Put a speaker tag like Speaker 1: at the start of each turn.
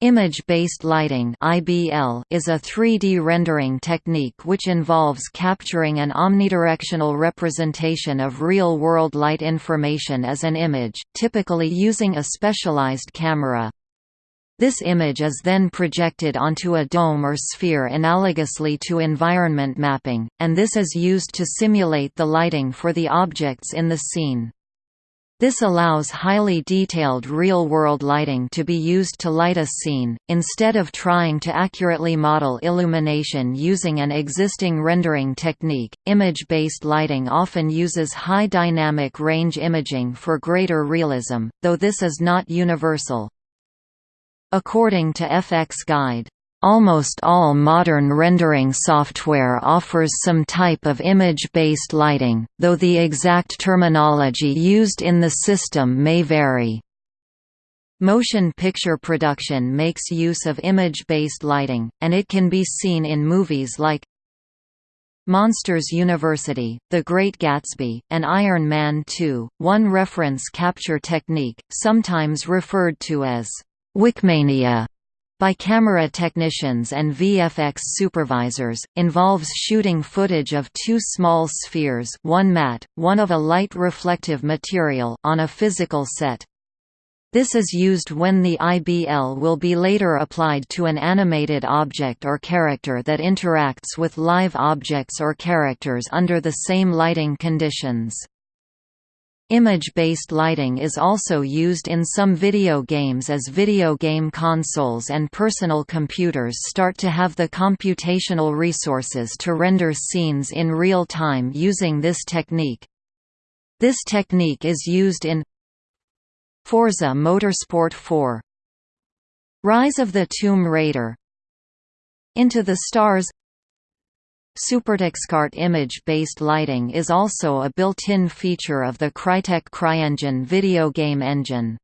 Speaker 1: Image-based lighting is a 3D rendering technique which involves capturing an omnidirectional representation of real-world light information as an image, typically using a specialized camera. This image is then projected onto a dome or sphere analogously to environment mapping, and this is used to simulate the lighting for the objects in the scene. This allows highly detailed real-world lighting to be used to light a scene, instead of trying to accurately model illumination using an existing rendering technique. Image-based lighting often uses high dynamic range imaging for greater realism, though this is not universal. According to FX Guide, Almost all modern rendering software offers some type of image-based lighting, though the exact terminology used in the system may vary. Motion picture production makes use of image-based lighting, and it can be seen in movies like Monsters University, The Great Gatsby, and Iron Man 2. One reference capture technique, sometimes referred to as Wickmania, by camera technicians and VFX supervisors, involves shooting footage of two small spheres one matte, one of a light reflective material on a physical set. This is used when the IBL will be later applied to an animated object or character that interacts with live objects or characters under the same lighting conditions. Image-based lighting is also used in some video games as video game consoles and personal computers start to have the computational resources to render scenes in real time using this technique. This technique is used in Forza Motorsport 4 Rise of the Tomb Raider Into the Stars SuperTuxKart image-based lighting is also a built-in feature of the Crytek CryEngine video game engine.